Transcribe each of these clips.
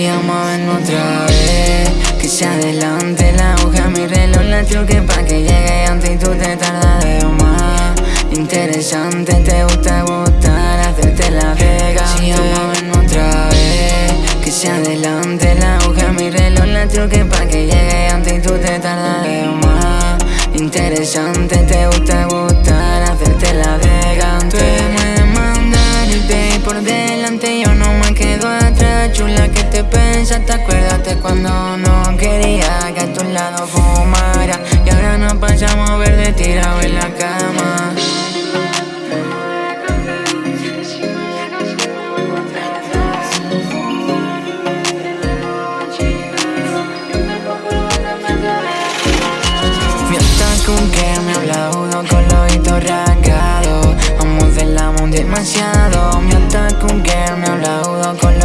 vamos a vernos otra vez Que se adelante la aguja, mi reloj la truque pa' que llegue antes y tú te tardas de más. Interesante, te gusta gustar, hacerte la vega. Si a vernos otra vez Que se adelante la aguja, mi reloj la truque pa' que llegue antes y tú te tardas de más. Interesante, te gusta gustar, no quería que a tu lado fumara. Y ahora nos pasamos a de tirado en la cama. Con que me habla uno con los rasgados Vamos del demasiado. Mi con que me habla uno con los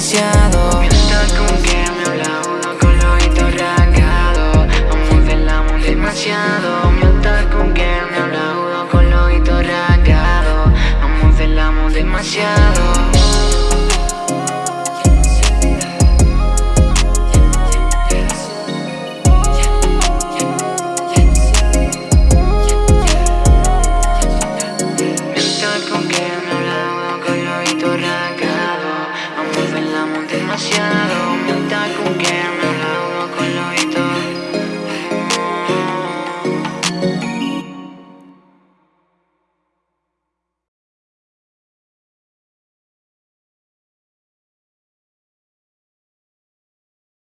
demasiado. Mi con que me habla uno con los ojitos rasgados. Vamos del amor demasiado. Mi con que me habla uno con los ojitos rasgados. Vamos del amor demasiado con